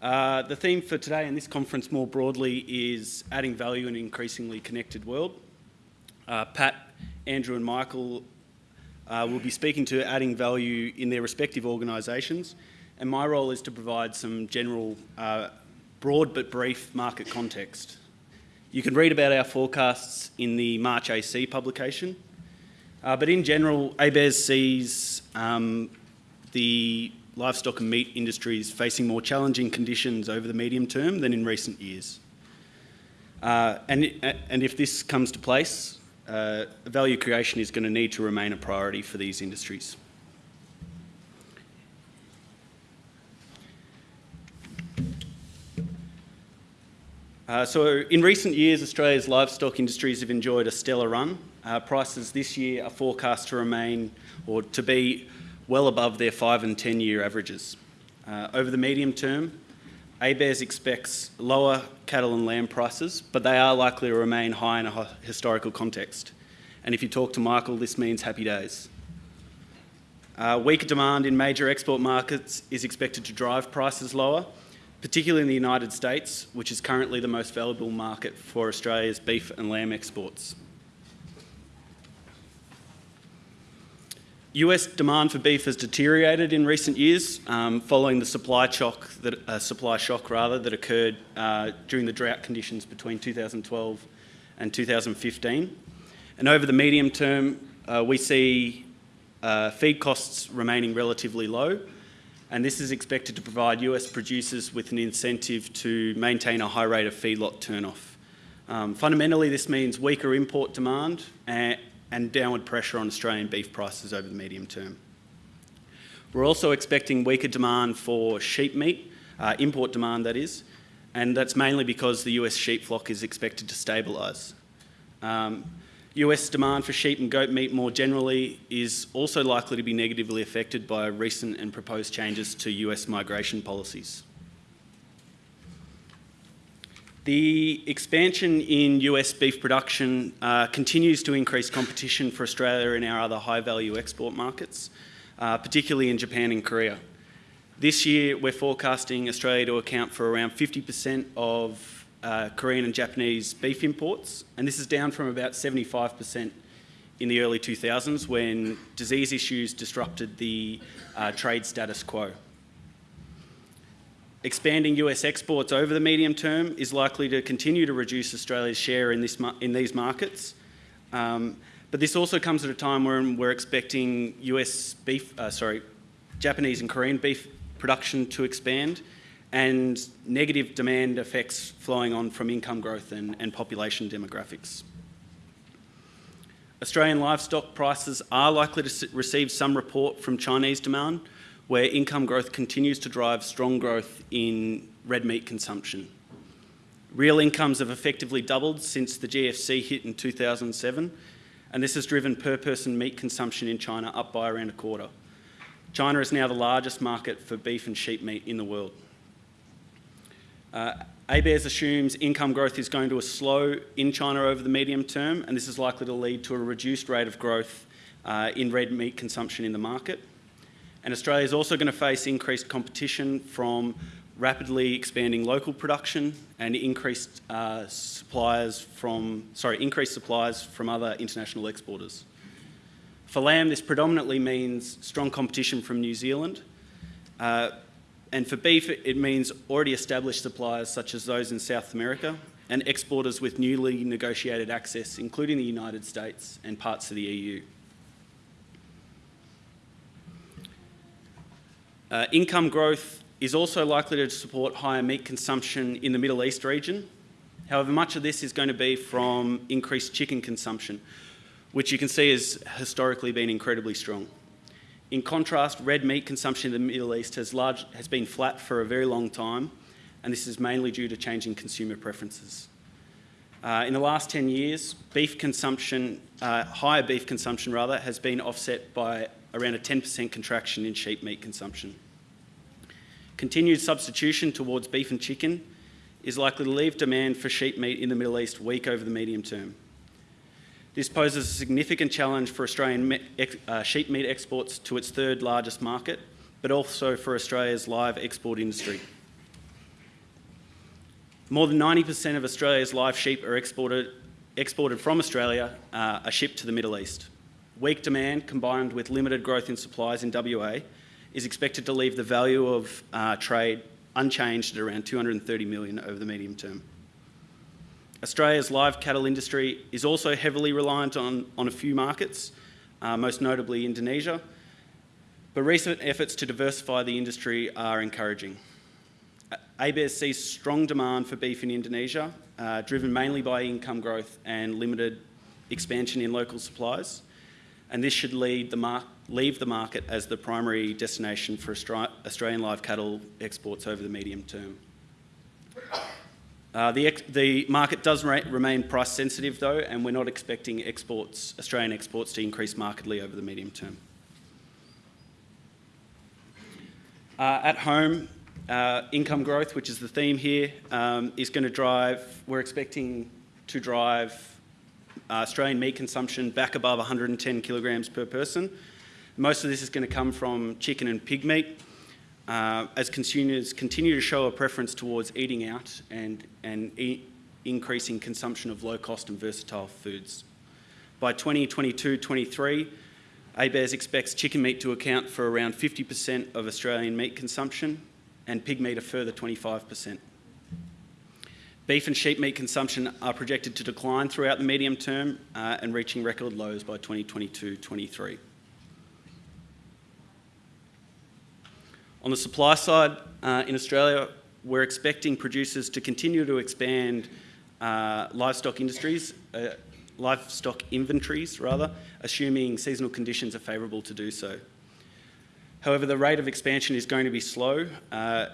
Uh, the theme for today and this conference more broadly is adding value in an increasingly connected world. Uh, Pat, Andrew and Michael uh, will be speaking to adding value in their respective organisations and my role is to provide some general, uh, broad but brief market context. You can read about our forecasts in the March AC publication, uh, but in general, ABARES sees um, the livestock and meat industries facing more challenging conditions over the medium term than in recent years. Uh, and, and if this comes to place, uh, value creation is going to need to remain a priority for these industries. Uh, so in recent years, Australia's livestock industries have enjoyed a stellar run. Uh, prices this year are forecast to remain or to be well above their five and 10 year averages. Uh, over the medium term, ABARES expects lower cattle and lamb prices, but they are likely to remain high in a historical context. And if you talk to Michael, this means happy days. Uh, weaker demand in major export markets is expected to drive prices lower, particularly in the United States, which is currently the most valuable market for Australia's beef and lamb exports. US demand for beef has deteriorated in recent years um, following the supply shock that uh, supply shock rather that occurred uh, during the drought conditions between 2012 and 2015. And over the medium term, uh, we see uh, feed costs remaining relatively low, and this is expected to provide US producers with an incentive to maintain a high rate of feedlot turnoff. Um, fundamentally, this means weaker import demand and, and downward pressure on Australian beef prices over the medium term. We're also expecting weaker demand for sheep meat, uh, import demand that is, and that's mainly because the US sheep flock is expected to stabilise. Um, US demand for sheep and goat meat more generally is also likely to be negatively affected by recent and proposed changes to US migration policies. The expansion in US beef production uh, continues to increase competition for Australia and our other high value export markets, uh, particularly in Japan and Korea. This year, we're forecasting Australia to account for around 50% of uh, Korean and Japanese beef imports, and this is down from about 75% in the early 2000s when disease issues disrupted the uh, trade status quo. Expanding US exports over the medium term is likely to continue to reduce Australia's share in, this, in these markets. Um, but this also comes at a time when we're expecting US beef, uh, sorry, Japanese and Korean beef production to expand and negative demand effects flowing on from income growth and, and population demographics. Australian livestock prices are likely to receive some report from Chinese demand, where income growth continues to drive strong growth in red meat consumption. Real incomes have effectively doubled since the GFC hit in 2007, and this has driven per person meat consumption in China up by around a quarter. China is now the largest market for beef and sheep meat in the world. Uh, ABARES assumes income growth is going to slow in China over the medium term, and this is likely to lead to a reduced rate of growth uh, in red meat consumption in the market. And Australia is also going to face increased competition from rapidly expanding local production and increased uh, suppliers from, sorry, increased supplies from other international exporters. For lamb, this predominantly means strong competition from New Zealand, uh, and for beef, it means already established suppliers such as those in South America and exporters with newly negotiated access, including the United States and parts of the EU. Uh, income growth is also likely to support higher meat consumption in the Middle East region. However, much of this is going to be from increased chicken consumption, which you can see has historically been incredibly strong. In contrast, red meat consumption in the Middle East has, large, has been flat for a very long time, and this is mainly due to changing consumer preferences. Uh, in the last 10 years, beef consumption, uh, higher beef consumption rather, has been offset by around a 10% contraction in sheep meat consumption. Continued substitution towards beef and chicken is likely to leave demand for sheep meat in the Middle East weak over the medium term. This poses a significant challenge for Australian uh, sheep meat exports to its third largest market, but also for Australia's live export industry. More than 90% of Australia's live sheep are exported, exported from Australia, uh, are shipped to the Middle East. Weak demand combined with limited growth in supplies in WA is expected to leave the value of uh, trade unchanged at around 230 million over the medium term. Australia's live cattle industry is also heavily reliant on, on a few markets, uh, most notably Indonesia, but recent efforts to diversify the industry are encouraging. ABARES sees strong demand for beef in Indonesia, uh, driven mainly by income growth and limited expansion in local supplies, and this should lead the leave the market as the primary destination for Australian live cattle exports over the medium term. Uh, the, the, market does remain price sensitive though, and we're not expecting exports, Australian exports to increase markedly over the medium term. Uh, at home, uh, income growth, which is the theme here, um, is going to drive, we're expecting to drive Australian meat consumption back above 110 kilograms per person. Most of this is going to come from chicken and pig meat uh, as consumers continue to show a preference towards eating out and, and e increasing consumption of low cost and versatile foods. By 2022-23, ABARES expects chicken meat to account for around 50% of Australian meat consumption and pig meat a further 25%. Beef and sheep meat consumption are projected to decline throughout the medium term uh, and reaching record lows by 2022-23. On the supply side, uh, in Australia, we're expecting producers to continue to expand uh, livestock industries, uh, livestock inventories rather, assuming seasonal conditions are favourable to do so. However, the rate of expansion is going to be slow, uh,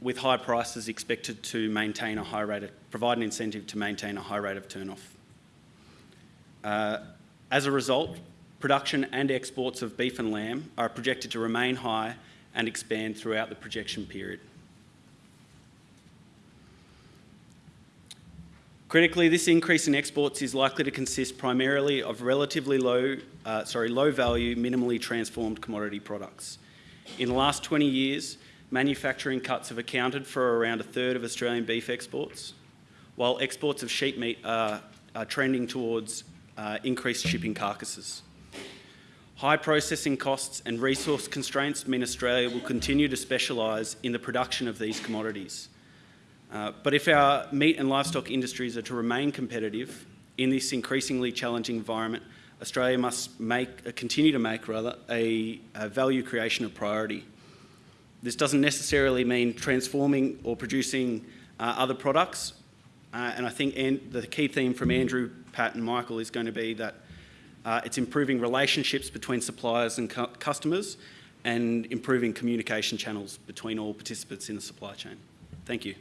with high prices expected to maintain a high rate, of, provide an incentive to maintain a high rate of turnoff. Uh, as a result, production and exports of beef and lamb are projected to remain high and expand throughout the projection period. Critically, this increase in exports is likely to consist primarily of relatively low, uh, sorry, low value, minimally transformed commodity products. In the last 20 years, manufacturing cuts have accounted for around a third of Australian beef exports, while exports of sheep meat are, are trending towards uh, increased shipping carcasses. High processing costs and resource constraints mean Australia will continue to specialise in the production of these commodities. Uh, but if our meat and livestock industries are to remain competitive in this increasingly challenging environment, Australia must make, uh, continue to make rather, a, a, value creation a priority. This doesn't necessarily mean transforming or producing uh, other products, uh, and I think the key theme from Andrew, Pat and Michael is going to be that uh, it's improving relationships between suppliers and cu customers and improving communication channels between all participants in the supply chain. Thank you.